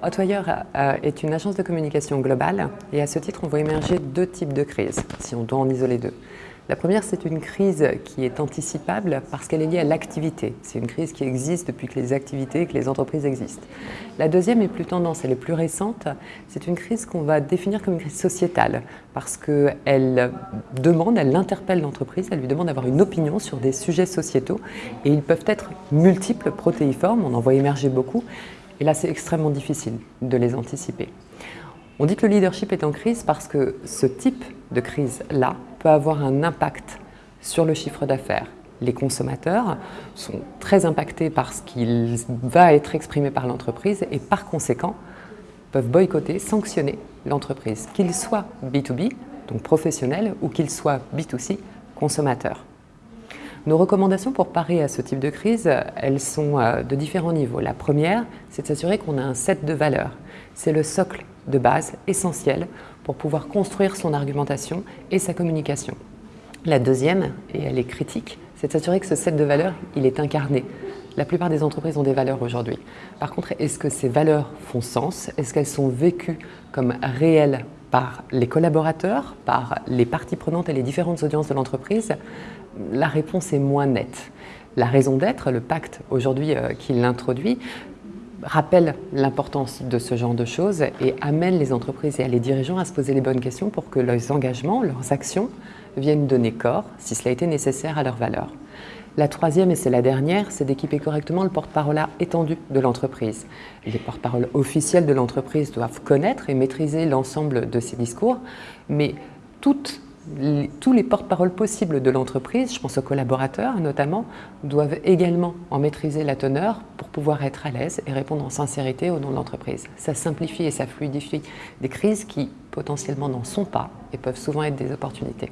Hotwire euh, est une agence de communication globale et à ce titre, on voit émerger deux types de crises, si on doit en isoler deux. La première, c'est une crise qui est anticipable parce qu'elle est liée à l'activité. C'est une crise qui existe depuis que les activités, que les entreprises existent. La deuxième est plus tendance, elle est plus récente. C'est une crise qu'on va définir comme une crise sociétale parce qu'elle demande, elle interpelle l'entreprise, elle lui demande d'avoir une opinion sur des sujets sociétaux et ils peuvent être multiples, protéiformes, on en voit émerger beaucoup. Et là, c'est extrêmement difficile de les anticiper. On dit que le leadership est en crise parce que ce type de crise-là peut avoir un impact sur le chiffre d'affaires. Les consommateurs sont très impactés par ce qui va être exprimé par l'entreprise et par conséquent peuvent boycotter, sanctionner l'entreprise, qu'il soit B2B, donc professionnel, ou qu'il soit B2C, consommateur. Nos recommandations pour parer à ce type de crise, elles sont euh, de différents niveaux. La première, c'est de s'assurer qu'on a un set de valeurs. C'est le socle de base essentiel pour pouvoir construire son argumentation et sa communication. La deuxième, et elle est critique, c'est de s'assurer que ce set de valeurs, il est incarné. La plupart des entreprises ont des valeurs aujourd'hui. Par contre, est-ce que ces valeurs font sens? Est-ce qu'elles sont vécues comme réelles par les collaborateurs, par les parties prenantes et les différentes audiences de l'entreprise La réponse est moins nette. La raison d'être, le pacte aujourd'hui euh, qui l'introduit, rappelle l'importance de ce genre de choses et amène les entreprises et les dirigeants à se poser les bonnes questions pour que leurs engagements, leurs actions viennent donner corps, si cela été nécessaire, à leurs valeurs. La troisième, et c'est la dernière, c'est d'équiper correctement le porte-parole étendu de l'entreprise. Les porte-paroles officiels de l'entreprise doivent connaître et maîtriser l'ensemble de ces discours, mais tous les porte-paroles possibles de l'entreprise, je pense aux collaborateurs notamment, doivent également en maîtriser la teneur pour pouvoir être à l'aise et répondre en sincérité au nom de l'entreprise. Ça simplifie et ça fluidifie des crises qui potentiellement n'en sont pas et peuvent souvent être des opportunités.